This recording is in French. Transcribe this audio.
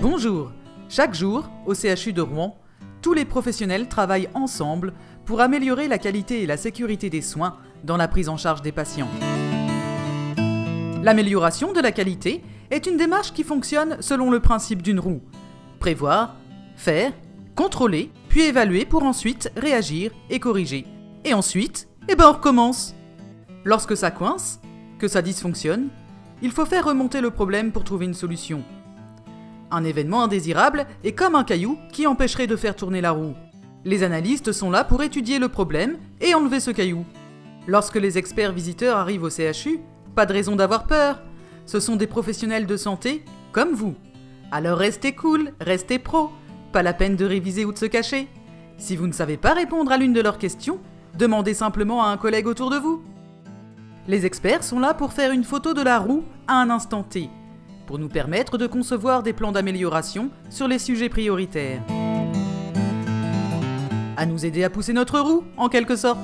Bonjour Chaque jour, au CHU de Rouen, tous les professionnels travaillent ensemble pour améliorer la qualité et la sécurité des soins dans la prise en charge des patients. L'amélioration de la qualité est une démarche qui fonctionne selon le principe d'une roue. Prévoir, faire, contrôler, puis évaluer pour ensuite réagir et corriger. Et ensuite, eh ben on recommence. Lorsque ça coince, que ça dysfonctionne, il faut faire remonter le problème pour trouver une solution. Un événement indésirable est comme un caillou qui empêcherait de faire tourner la roue. Les analystes sont là pour étudier le problème et enlever ce caillou. Lorsque les experts visiteurs arrivent au CHU, pas de raison d'avoir peur. Ce sont des professionnels de santé comme vous. Alors restez cool, restez pro. Pas la peine de réviser ou de se cacher. Si vous ne savez pas répondre à l'une de leurs questions, demandez simplement à un collègue autour de vous. Les experts sont là pour faire une photo de la roue à un instant T, pour nous permettre de concevoir des plans d'amélioration sur les sujets prioritaires. À nous aider à pousser notre roue, en quelque sorte.